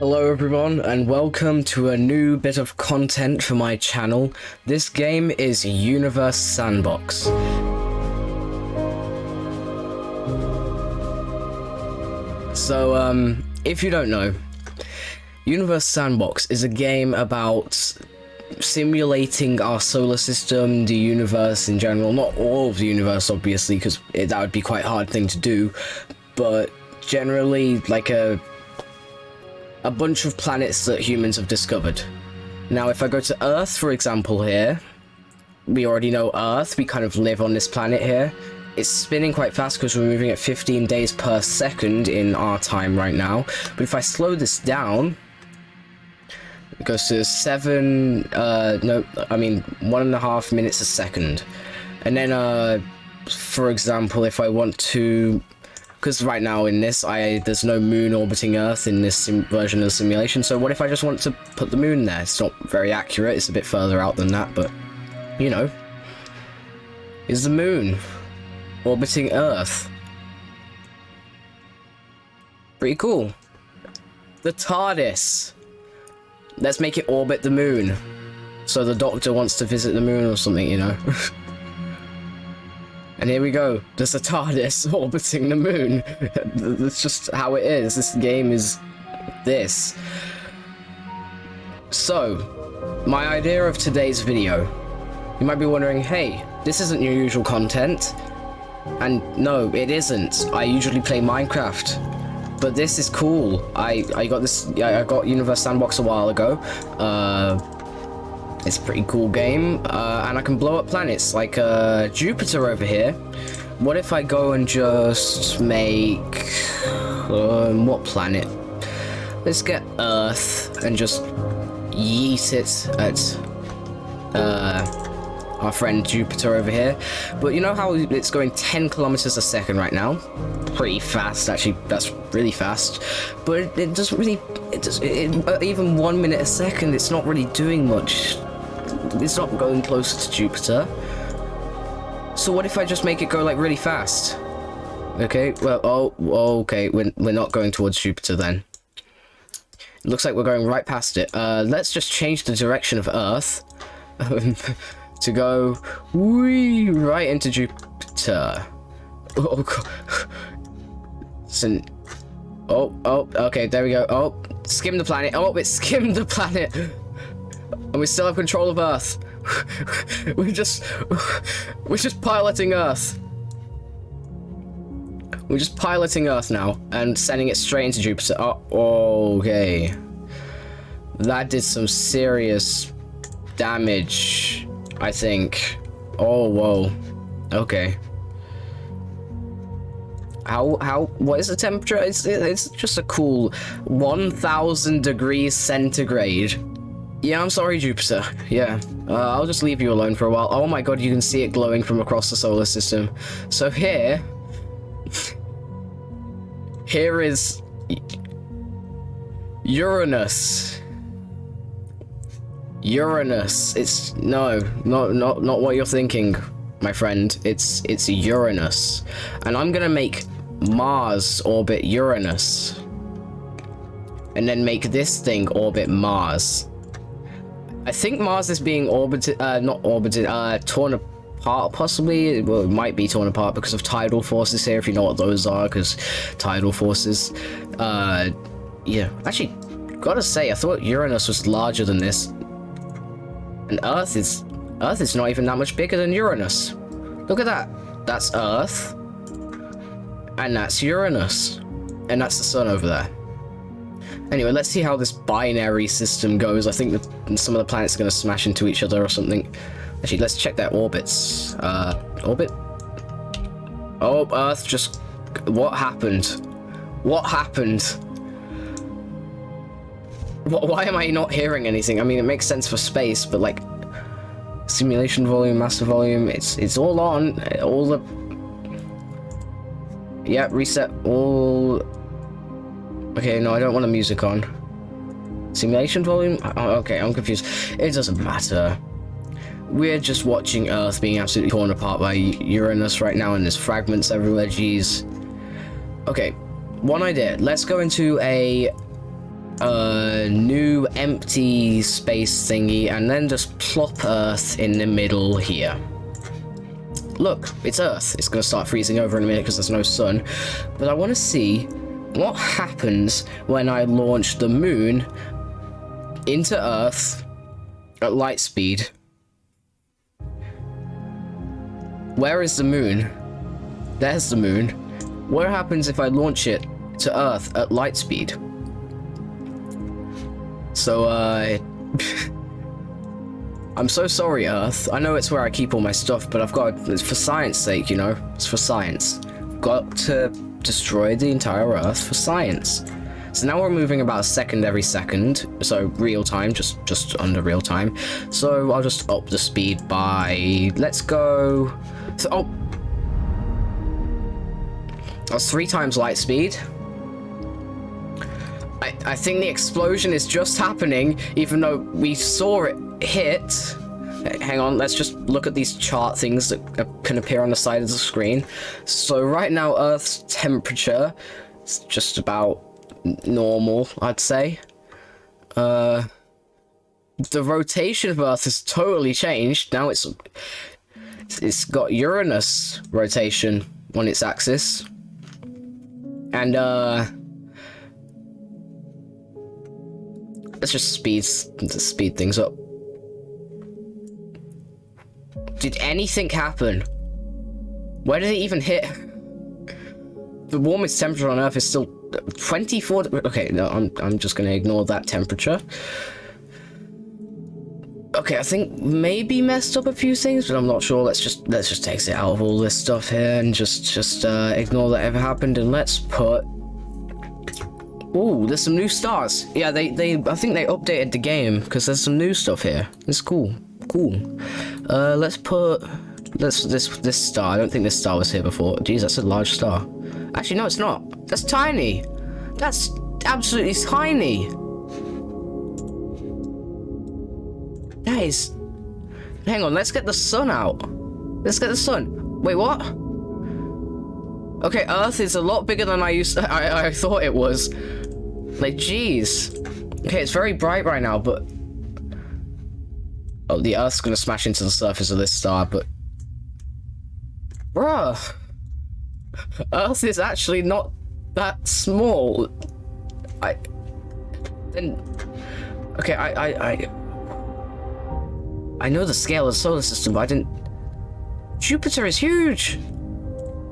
Hello everyone and welcome to a new bit of content for my channel. This game is Universe Sandbox. So um, if you don't know, Universe Sandbox is a game about simulating our solar system, the universe in general, not all of the universe obviously because that would be quite a hard thing to do, but generally like a a bunch of planets that humans have discovered. Now, if I go to Earth, for example, here, we already know Earth. We kind of live on this planet here. It's spinning quite fast because we're moving at 15 days per second in our time right now. But if I slow this down, it goes to seven, uh, no, I mean, one and a half minutes a second. And then, uh, for example, if I want to because right now in this, I there's no moon orbiting Earth in this version of the simulation. So what if I just want to put the moon there? It's not very accurate. It's a bit further out than that, but you know, is the moon orbiting Earth? Pretty cool. The TARDIS. Let's make it orbit the moon. So the Doctor wants to visit the moon or something, you know. And here we go. There's a TARDIS orbiting the moon. That's just how it is. This game is this. So, my idea of today's video. You might be wondering, hey, this isn't your usual content. And no, it isn't. I usually play Minecraft. But this is cool. I, I got this, I got Universe Sandbox a while ago. Uh, it's a pretty cool game, uh, and I can blow up planets like uh, Jupiter over here. What if I go and just make... Um, what planet? Let's get Earth and just yeet it at uh, our friend Jupiter over here. But you know how it's going 10 kilometers a second right now? Pretty fast, actually. That's really fast. But it, it doesn't really... It does, it, even one minute a second, it's not really doing much it's not going closer to Jupiter. So what if I just make it go like really fast? Okay, well, oh, okay, we're, we're not going towards Jupiter then. It looks like we're going right past it. Uh, let's just change the direction of Earth to go wee right into Jupiter. Oh, God. So, oh, oh, okay, there we go. Oh, skim the planet. Oh, it skimmed the planet. And we still have control of Earth. we're just... We're just piloting Earth. We're just piloting Earth now and sending it straight into Jupiter. Oh, okay. That did some serious damage, I think. Oh, whoa. Okay. How, how, what is the temperature? It's, it's just a cool 1000 degrees centigrade. Yeah, I'm sorry, Jupiter. Yeah, uh, I'll just leave you alone for a while. Oh my god, you can see it glowing from across the solar system. So here... here is... Uranus. Uranus. It's... No, not, not, not what you're thinking, my friend. It's, it's Uranus. And I'm gonna make Mars orbit Uranus. And then make this thing orbit Mars. I think Mars is being orbited, uh, not orbited, uh, torn apart, possibly. Well, it might be torn apart because of tidal forces here, if you know what those are, because tidal forces. Uh, yeah. Actually, gotta say, I thought Uranus was larger than this. And Earth is, Earth is not even that much bigger than Uranus. Look at that. That's Earth. And that's Uranus. And that's the sun over there. Anyway, let's see how this binary system goes. I think that some of the planets are going to smash into each other or something. Actually, let's check their orbits. Uh, orbit? Oh, Earth just... What happened? What happened? Why am I not hearing anything? I mean, it makes sense for space, but like... Simulation volume, master volume, it's it's all on. All the... Yeah, reset all Okay, no, I don't want the music on. Simulation volume? Oh, okay, I'm confused. It doesn't matter. We're just watching Earth being absolutely torn apart by Uranus right now, and there's fragments everywhere, jeez. Okay, one idea. Let's go into a a new empty space thingy and then just plop Earth in the middle here. Look, it's Earth. It's going to start freezing over in a minute because there's no sun. But I want to see what happens when I launch the moon into Earth at light speed. Where is the moon? There's the moon. What happens if I launch it to Earth at light speed? So, uh... I'm so sorry, Earth. I know it's where I keep all my stuff, but I've got... It's for science sake, you know? It's for science. got to destroy the entire Earth for science. So now we're moving about a second every second, so real time, just just under real time. So I'll just up the speed by, let's go, so, oh, that's three times light speed. I, I think the explosion is just happening, even though we saw it hit. Hang on, let's just look at these chart things that can appear on the side of the screen. So right now, Earth's temperature is just about normal, I'd say. Uh, the rotation of Earth has totally changed. Now it's it's got Uranus rotation on its axis. And uh let's just speed speed things up. Did anything happen? Where did it even hit? The warmest temperature on Earth is still 24 okay no i'm i'm just gonna ignore that temperature okay i think maybe messed up a few things but i'm not sure let's just let's just take it out of all this stuff here and just just uh, ignore that ever happened and let's put Oh, there's some new stars. Yeah, they, they, I think they updated the game because there's some new stuff here. It's cool, cool. Uh, let's put, let's, this, this star. I don't think this star was here before. Jeez, that's a large star. Actually, no, it's not. That's tiny. That's absolutely tiny. That is... Hang on, let's get the sun out. Let's get the sun. Wait, what? Okay, Earth is a lot bigger than I used to, I, I thought it was. Like, jeez. Okay, it's very bright right now, but... Oh, the Earth's gonna smash into the surface of this star, but... Bruh. Earth is actually not that small. I then okay. I I I I know the scale of the solar system, but I didn't. Jupiter is huge.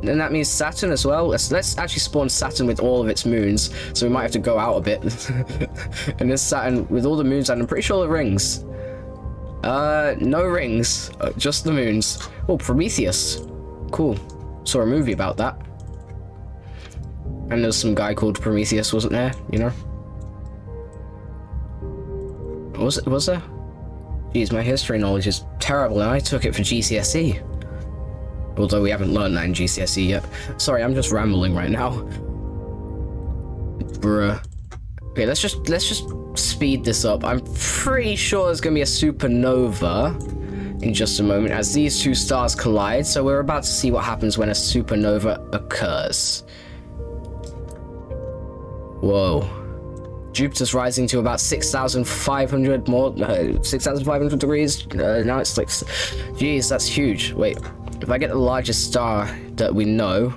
And that means Saturn as well. Let's, let's actually spawn Saturn with all of its moons. So we might have to go out a bit. and this Saturn with all the moons, and I'm pretty sure the rings. Uh, no rings, uh, just the moons. Oh, Prometheus. Cool. Saw a movie about that. And there's some guy called Prometheus, wasn't there? You know? Was it? Was there? Jeez, my history knowledge is terrible, and I took it for GCSE. Although we haven't learned that in GCSE yet. Sorry, I'm just rambling right now. Bruh. Okay, let's just let's just speed this up. I'm pretty sure there's gonna be a supernova in just a moment as these two stars collide, so we're about to see what happens when a supernova occurs. Whoa. Jupiter's rising to about 6,500 more, uh, 6,500 degrees. Uh, now it's like, geez, that's huge. Wait, if I get the largest star that we know,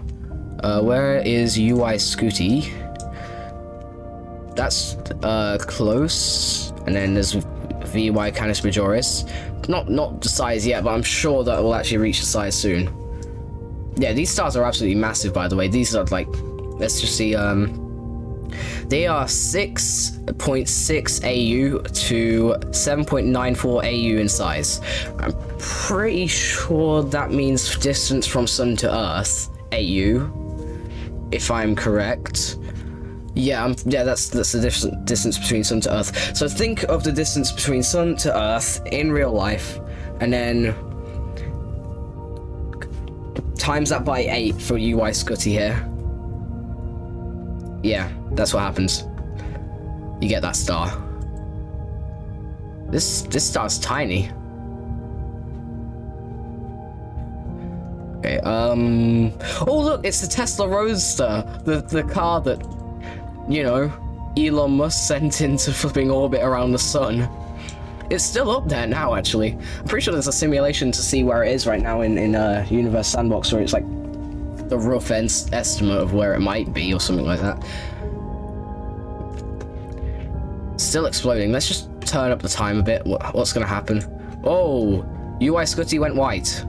uh, where is UY Scuti? That's uh, close. And then there's VY Canis Majoris. Not not the size yet, but I'm sure that will actually reach the size soon. Yeah, these stars are absolutely massive, by the way. These are like, let's just see, um, they are 6.6 AU to 7.94 AU in size. I'm pretty sure that means distance from Sun to Earth, AU, if I'm correct. Yeah, yeah, that's that's the distance between Sun to Earth. So think of the distance between Sun to Earth in real life, and then times that by 8 for UY Scuti here. Yeah, that's what happens. You get that star. This this star's tiny. Okay, um... Oh, look, it's the Tesla Roadster. The, the car that, you know, Elon Musk sent into flipping orbit around the sun. It's still up there now, actually. I'm pretty sure there's a simulation to see where it is right now in, in uh, Universe Sandbox, where it's like the rough estimate of where it might be or something like that. Still exploding. Let's just turn up the time a bit. What, what's going to happen? Oh, UY Scuti went white.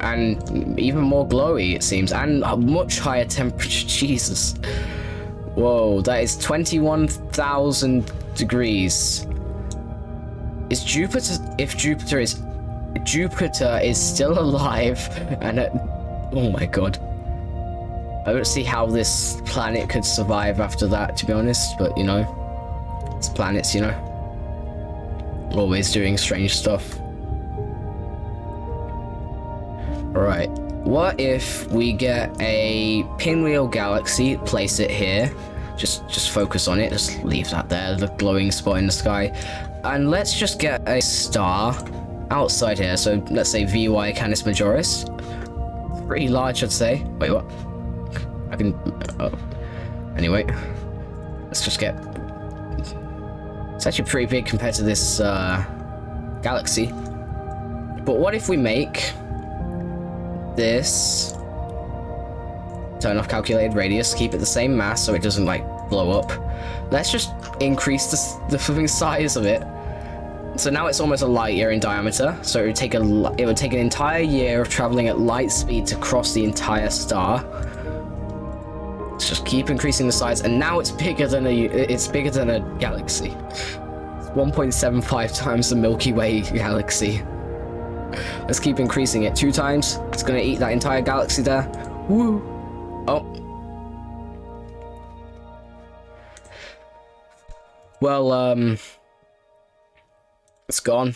And even more glowy, it seems. And much higher temperature. Jesus. Whoa, that is 21,000 degrees. Is Jupiter... If Jupiter is... Jupiter is still alive and... It, oh my god. I don't see how this planet could survive after that, to be honest, but, you know, it's planets, you know, always doing strange stuff. Alright, what if we get a pinwheel galaxy, place it here, just just focus on it, just leave that there, the glowing spot in the sky, and let's just get a star outside here, so let's say VY Canis Majoris, pretty large I'd say, wait what? I can... Oh. Anyway. Let's just get... It's actually pretty big compared to this uh, galaxy. But what if we make this... Turn off calculated radius, keep it the same mass so it doesn't, like, blow up. Let's just increase the, the flipping size of it. So now it's almost a light year in diameter. So it would take a it would take an entire year of traveling at light speed to cross the entire star. Let's just keep increasing the size, and now it's bigger than a it's bigger than a galaxy. 1.75 times the Milky Way galaxy. Let's keep increasing it two times. It's gonna eat that entire galaxy there. Woo! Oh. Well, um, it's gone.